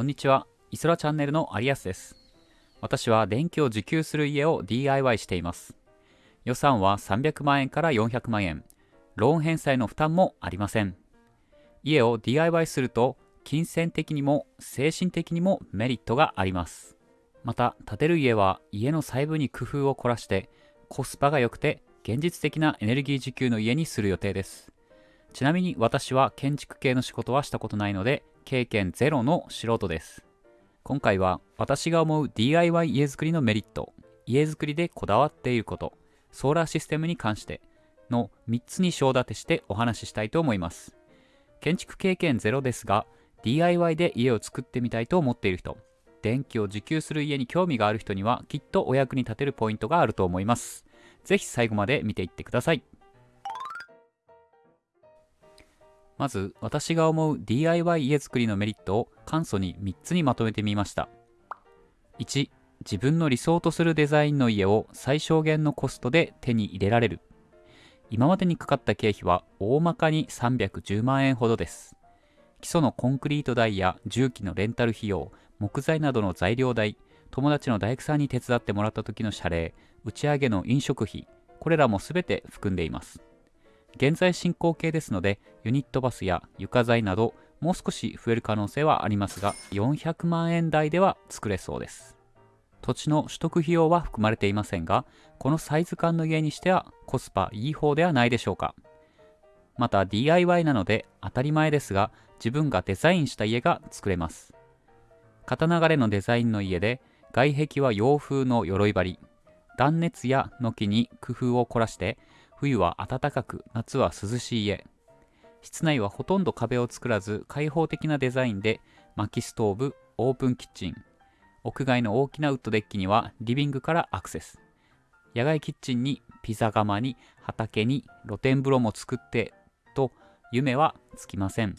こんにちは。イソラチャンネルのアリアスです。私は電気を受給する家を DIY しています。予算は300万円から400万円。ローン返済の負担もありません。家を DIY すると、金銭的にも精神的にもメリットがあります。また、建てる家は家の細部に工夫を凝らして、コスパが良くて現実的なエネルギー受給の家にする予定です。ちなみに私は建築系の仕事はしたことないので、経験ゼロの素人です。今回は私が思う DIY 家づくりのメリット、家づくりでこだわっていること、ソーラーシステムに関しての3つに章立てしてお話ししたいと思います。建築経験ゼロですが、DIY で家を作ってみたいと思っている人、電気を受給する家に興味がある人にはきっとお役に立てるポイントがあると思います。ぜひ最後まで見ていってください。まず私が思う DIY 家づくりのメリットを簡素に3つにまとめてみました。1自分の理想とするデザインの家を最小限のコストで手に入れられる。今までにかかった経費は大まかに310万円ほどです。基礎のコンクリート代や重機のレンタル費用木材などの材料代友達の大工さんに手伝ってもらった時の謝礼打ち上げの飲食費これらも全て含んでいます。現在進行形ですので、ユニットバスや床材など、もう少し増える可能性はありますが、400万円台では作れそうです。土地の取得費用は含まれていませんが、このサイズ感の家にしてはコスパいい方ではないでしょうか。また DIY なので当たり前ですが、自分がデザインした家が作れます。型流れのデザインの家で、外壁は洋風の鎧張り、断熱や軒に工夫を凝らして冬は暖かく夏は涼しい家。室内はほとんど壁を作らず開放的なデザインで薪ストーブオープンキッチン。屋外の大きなウッドデッキにはリビングからアクセス。野外キッチンにピザ窯に畑に露天風呂も作ってと夢はつきません。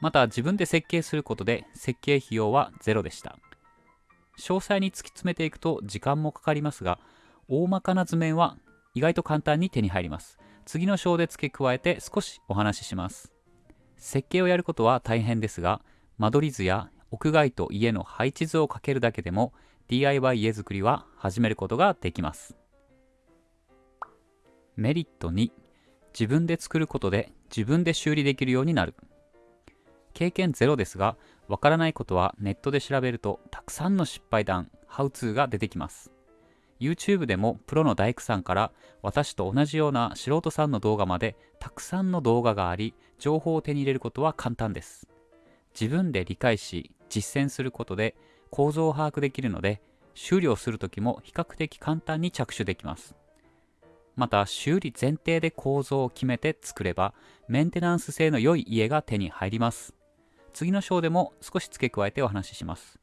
また自分で設計することで設計費用はゼロでした。詳細に突き詰めていくと時間もかかりますが大まかな図面は意外と簡単に手に入ります。次の章で付け加えて少しお話しします。設計をやることは大変ですが、間取り図や屋外と家の配置図をかけるだけでも DIY 家づくりは始めることができます。メリット2、自分で作ることで自分で修理できるようになる。経験ゼロですが、わからないことはネットで調べるとたくさんの失敗談、ハウツーが出てきます。YouTube でもプロの大工さんから私と同じような素人さんの動画までたくさんの動画があり情報を手に入れることは簡単です。自分で理解し実践することで構造を把握できるので修理をするときも比較的簡単に着手できます。また修理前提で構造を決めて作ればメンテナンス性の良い家が手に入ります。次の章でも少し付け加えてお話しします。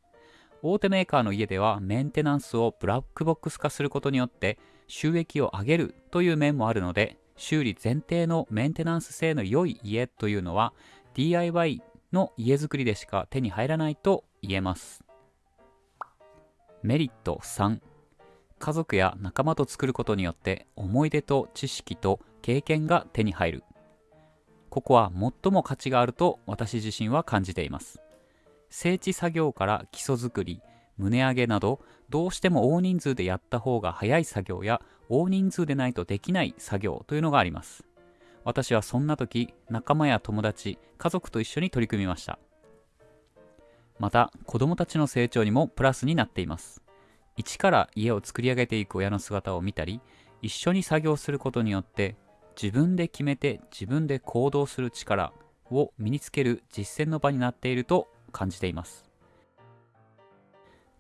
大手メーカーの家ではメンテナンスをブラックボックス化することによって収益を上げるという面もあるので修理前提のメンテナンス性の良い家というのは DIY の家づくりでしか手に入らないと言えます。メリット3家族や仲間と作ることによって思い出と知識と経験が手に入る。ここは最も価値があると私自身は感じています。整地作業から基礎作り、胸上げなど、どうしても大人数でやった方が早い作業や、大人数でないとできない作業というのがあります。私はそんな時、仲間や友達、家族と一緒に取り組みました。また、子供たちの成長にもプラスになっています。一から家を作り上げていく親の姿を見たり、一緒に作業することによって、自分で決めて自分で行動する力を身につける実践の場になっていると感じています。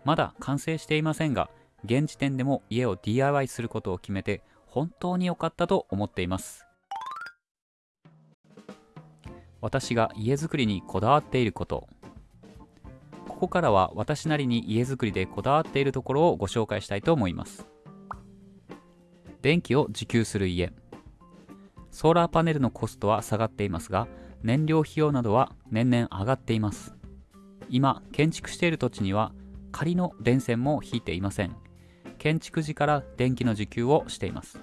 まだ完成していませんが現時点でも家を DIY することを決めて本当に良かったと思っています。私が家づくりにこだわっていること。ここからは私なりに家づくりでこだわっているところをご紹介したいと思います。電気を自給する家。ソーラーパネルのコストは下がっていますが燃料費用などは年々上がっています。今建築している土地には仮の電線も引いていません。建築時から電気の受給をしています。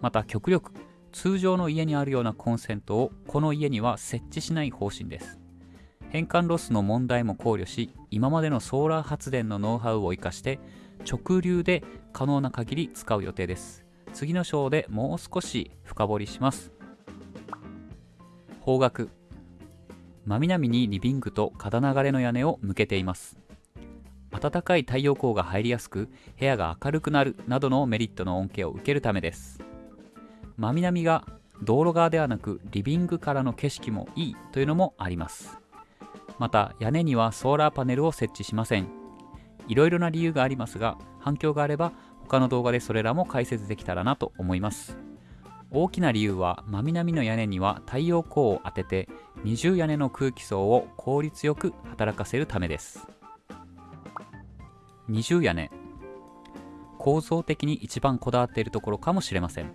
また極力通常の家にあるようなコンセントをこの家には設置しない方針です。変換ロスの問題も考慮し今までのソーラー発電のノウハウを生かして直流で可能な限り使う予定です。次の章でもう少し深掘りします。方角真南にリビングと片流れの屋根を向けています。暖かい太陽光が入りやすく部屋が明るくなるなどのメリットの恩恵を受けるためです。真南が道路側ではなくリビングからの景色もいいというのもあります。また屋根にはソーラーパネルを設置しません。いろいろな理由がありますが反響があれば他の動画でそれらも解説できたらなと思います。大きな理由は真南の屋根には太陽光を当てて二重屋根の空気層を効率よく働かせるためです。二重屋根。構造的に一番こだわっているところかもしれません。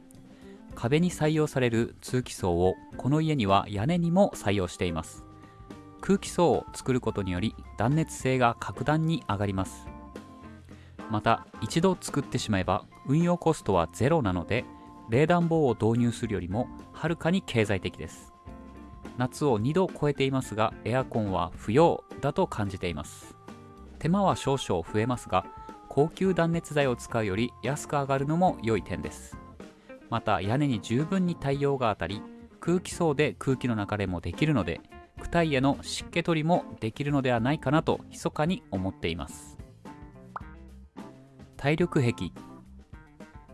壁に採用される通気層をこの家には屋根にも採用しています。空気層を作ることにより断熱性が格段に上がります。また一度作ってしまえば運用コストはゼロなので冷暖房を導入するよりもはるかに経済的です。夏を2度超えていますがエアコンは不要だと感じています。手間は少々増えますが高級断熱材を使うより安く上がるのも良い点です。また屋根に十分に太陽が当たり空気層で空気の流れもできるので躯体への湿気取りもできるのではないかなと密かに思っています。体力壁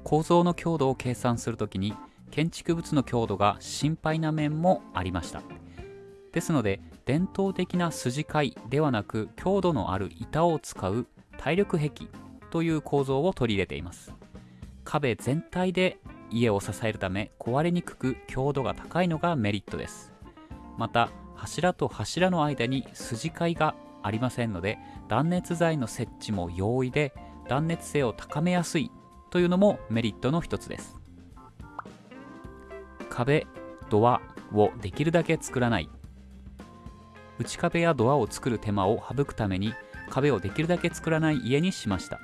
構造の強度を計算するときに建築物の強度が心配な面もありました。ですので伝統的な筋階ではなく強度のある板を使う体力壁という構造を取り入れています。壁全体で家を支えるため壊れにくく強度が高いのがメリットです。また柱と柱の間に筋交いがありませんので断熱材の設置も容易で断熱性を高めやすいというのもメリットの一つです。壁ドアをできるだけ作らない。内壁やドアを作る手間を省くために壁をできるだけ作らない家にしました。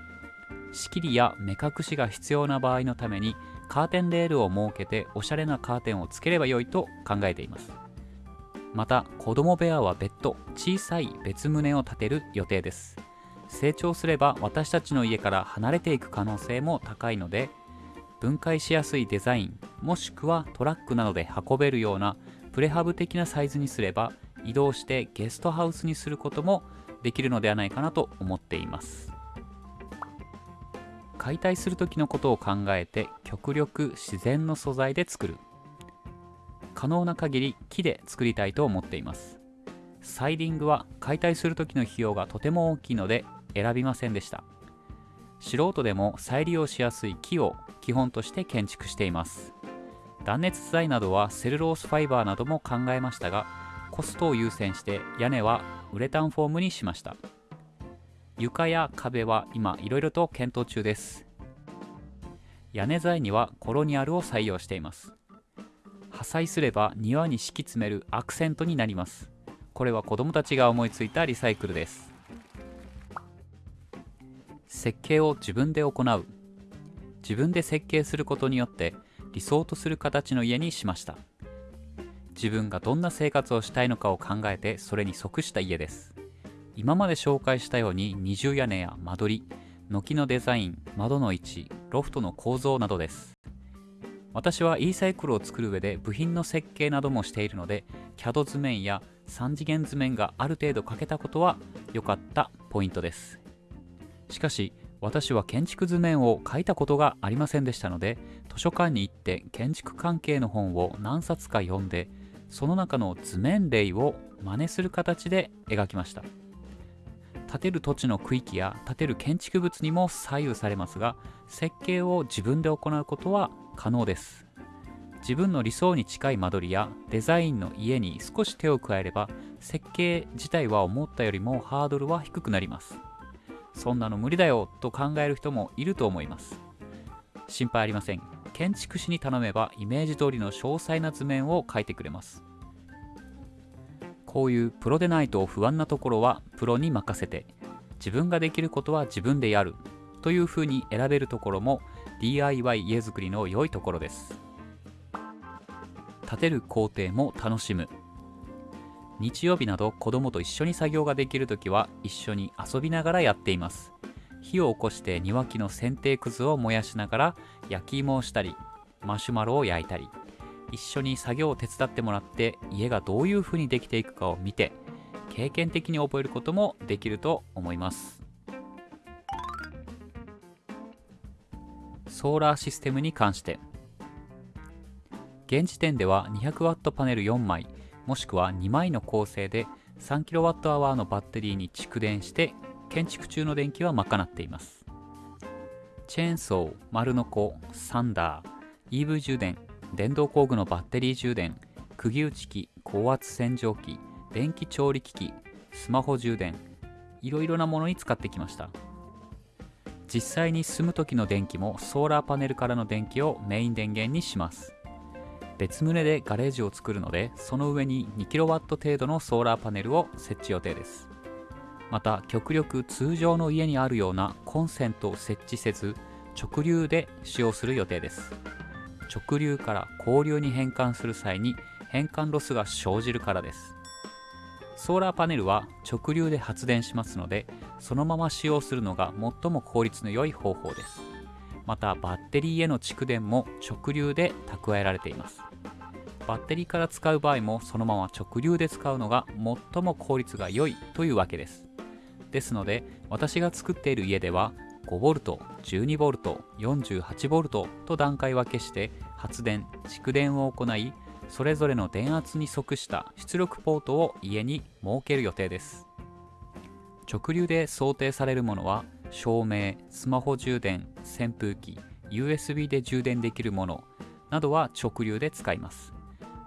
仕切りや目隠しが必要な場合のためにカーテンレールを設けておしゃれなカーテンをつければよいと考えています。また子供部屋は別途小さい別棟を建てる予定です。成長すれば私たちの家から離れていく可能性も高いので分解しやすいデザインもしくはトラックなどで運べるようなプレハブ的なサイズにすれば移動してゲストハウスにすることもできるのではないかなと思っています。解体する時のことを考えて極力自然の素材で作る。可能な限り木で作りたいと思っています。サイディングは解体する時の費用がとても大きいので選びませんでした。素人でも再利用しやすい木を基本として建築しています。断熱材などはセルロースファイバーなども考えましたがコストを優先して屋根はウレタンフォームにしました。床や壁は今いろいろと検討中です。屋根材にはコロニアルを採用しています。破砕すれば庭に敷き詰めるアクセントになります。これは子供たちが思いついたリサイクルです。設計を自分で行う。自分で設計することによって理想とする形の家にしました。自分がどんな生活をしたいのかを考えてそれに即した家です。今まで紹介したように二重屋根や間取り軒のデザイン窓の位置ロフトの構造などです。私は e サイクルを作る上で部品の設計などもしているので CAD 図面や3次元図面がある程度書けたことは良かったポイントです。しかし私は建築図面を書いたことがありませんでしたので図書館に行って建築関係の本を何冊か読んでその中の図面例を真似する形で描きました。建てる土地の区域や建てる建築物にも左右されますが設計を自分で行うことは可能です。自分の理想に近い間取りやデザインの家に少し手を加えれば設計自体は思ったよりもハードルは低くなります。そんなの無理だよと考える人もいると思います。心配ありません。建築士に頼めばイメージ通りの詳細な図面を描いてくれます。こういうプロでないと不安なところはプロに任せて自分ができることは自分でやるというふうに選べるところも DIY 家づくりの良いところです。建てる工程も楽しむ。日曜日など子供と一緒に作業ができるときは一緒に遊びながらやっています。火を起こして庭木の剪定くずを燃やしながら焼き芋をしたりマシュマロを焼いたり一緒に作業を手伝ってもらって家がどういう風にできていくかを見て経験的に覚えることもできると思います。ソーラーシステムに関して。現時点では 200W パネル4枚。もしくは2枚の構成で 3kWh のバッテリーに蓄電して建築中の電気は賄っています。チェーンソー、丸ノコ、サンダー、EV 充電、電動工具のバッテリー充電、釘打ち機、高圧洗浄機、電気調理機器、スマホ充電、いろいろなものに使ってきました。実際に住む時の電気もソーラーパネルからの電気をメイン電源にします。別棟でガレージを作るのでその上に 2kW 程度のソーラーパネルを設置予定です。また極力通常の家にあるようなコンセントを設置せず直流で使用する予定です。直流から交流に変換する際に変換ロスが生じるからです。ソーラーパネルは直流で発電しますのでそのまま使用するのが最も効率の良い方法です。またバッテリーへの蓄電も直流で蓄えられています。バッテリーから使う場合もそのまま直流で使うのが最も効率が良いというわけです。ですので私が作っている家では 5V、12V、48V と段階分けして発電、蓄電を行いそれぞれの電圧に即した出力ポートを家に設ける予定です。直流で想定されるものは照明、スマホ充電、扇風機、USB で充電できるものなどは直流で使います。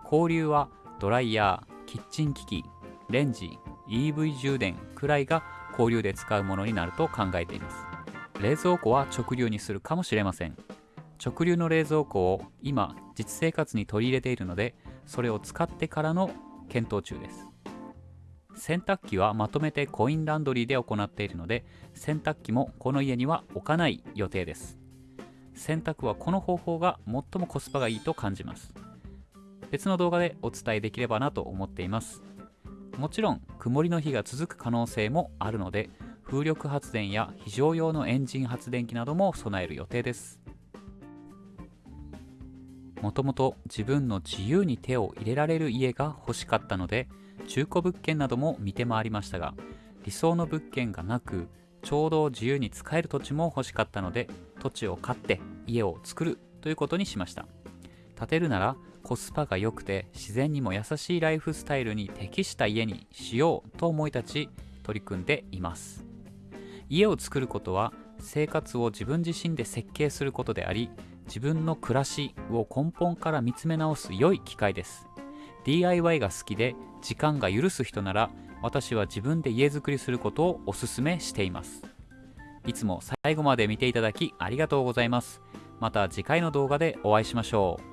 交流はドライヤー、キッチン機器、レンジ、EV 充電くらいが交流で使うものになると考えています。冷蔵庫は直流にするかもしれません。直流の冷蔵庫を今実生活に取り入れているのでそれを使ってからの検討中です。洗濯機はまとめてコインランドリーで行っているので洗濯機もこの家には置かない予定です。洗濯はこの方法が最もコスパがいいと感じます。別の動画でお伝えできればなと思っています。もちろん曇りの日が続く可能性もあるので風力発電や非常用のエンジン発電機なども備える予定です。もともと自分の自由に手を入れられる家が欲しかったので中古物件なども見て回りましたが理想の物件がなくちょうど自由に使える土地も欲しかったので土地を買って家を作るということにしました。建てるならコスパが良くて自然にも優しいライフスタイルに適した家にしようと思い立ち取り組んでいます。家を作ることは生活を自分自身で設計することであり自分の暮らしを根本から見つめ直す良い機会です。DIY が好きで時間が許す人なら私は自分で家づくりすることをお勧めしています。いつも最後まで見ていただきありがとうございます。また次回の動画でお会いしましょう。